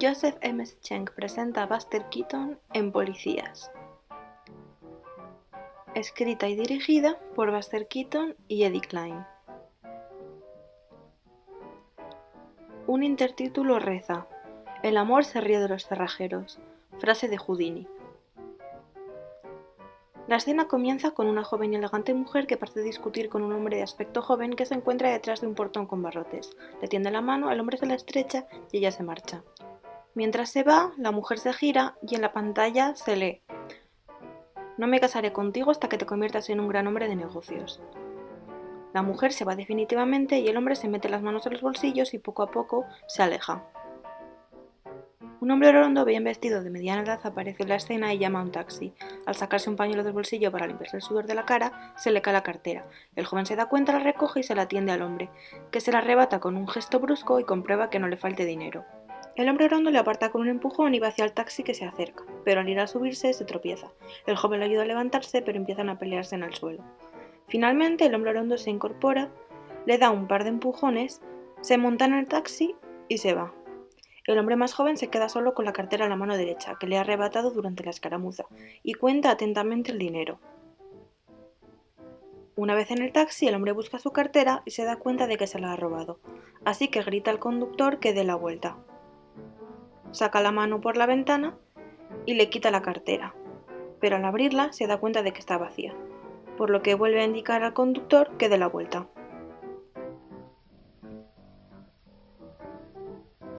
Joseph M. Schenck presenta a Buster Keaton en Policías. Escrita y dirigida por Buster Keaton y Eddie Klein. Un intertítulo reza: El amor se ríe de los cerrajeros. Frase de Houdini. La escena comienza con una joven y elegante mujer que parece discutir con un hombre de aspecto joven que se encuentra detrás de un portón con barrotes. Le tiende la mano, el hombre se la estrecha y ella se marcha. Mientras se va, la mujer se gira y en la pantalla se lee No me casaré contigo hasta que te conviertas en un gran hombre de negocios. La mujer se va definitivamente y el hombre se mete las manos en los bolsillos y poco a poco se aleja. Un hombre rondo bien vestido de mediana edad aparece en la escena y llama a un taxi. Al sacarse un pañuelo del bolsillo para limpiarse el sudor de la cara, se le cae la cartera. El joven se da cuenta, la recoge y se la atiende al hombre, que se la arrebata con un gesto brusco y comprueba que no le falte dinero. El hombre rondo le aparta con un empujón y va hacia el taxi que se acerca, pero al ir a subirse se tropieza. El joven le ayuda a levantarse, pero empiezan a pelearse en el suelo. Finalmente, el hombre rondo se incorpora, le da un par de empujones, se monta en el taxi y se va. El hombre más joven se queda solo con la cartera en la mano derecha, que le ha arrebatado durante la escaramuza, y cuenta atentamente el dinero. Una vez en el taxi, el hombre busca su cartera y se da cuenta de que se la ha robado, así que grita al conductor que dé la vuelta saca la mano por la ventana y le quita la cartera, pero al abrirla se da cuenta de que está vacía, por lo que vuelve a indicar al conductor que dé la vuelta.